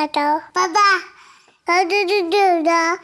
爸爸爸爸这是的